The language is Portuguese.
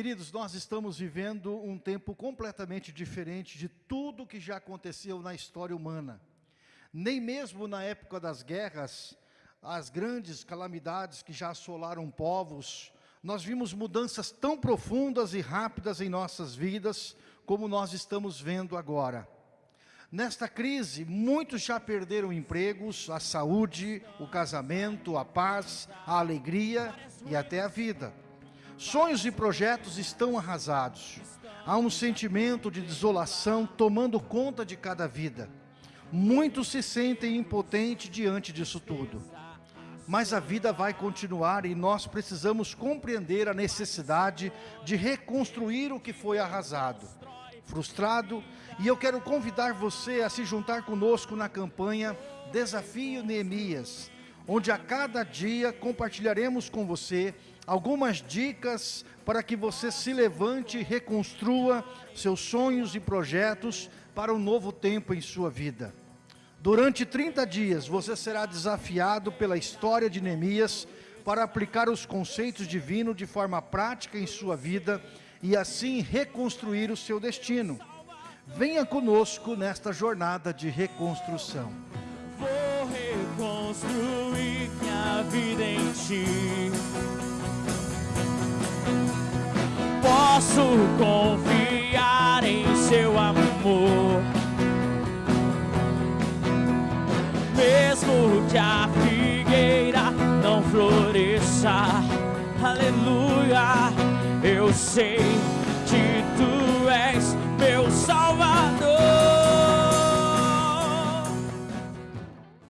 Queridos, nós estamos vivendo um tempo completamente diferente de tudo que já aconteceu na história humana. Nem mesmo na época das guerras, as grandes calamidades que já assolaram povos, nós vimos mudanças tão profundas e rápidas em nossas vidas, como nós estamos vendo agora. Nesta crise, muitos já perderam empregos, a saúde, o casamento, a paz, a alegria e até a vida. Sonhos e projetos estão arrasados. Há um sentimento de desolação tomando conta de cada vida. Muitos se sentem impotentes diante disso tudo. Mas a vida vai continuar e nós precisamos compreender a necessidade de reconstruir o que foi arrasado frustrado, e eu quero convidar você a se juntar conosco na campanha Desafio Neemias, onde a cada dia compartilharemos com você algumas dicas para que você se levante e reconstrua seus sonhos e projetos para um novo tempo em sua vida. Durante 30 dias você será desafiado pela história de Neemias para aplicar os conceitos divinos de forma prática em sua vida e assim reconstruir o seu destino. Venha conosco nesta jornada de reconstrução. Vou reconstruir minha vida em ti. Posso confiar em seu amor. Mesmo que a figueira não floresça, aleluia eu sei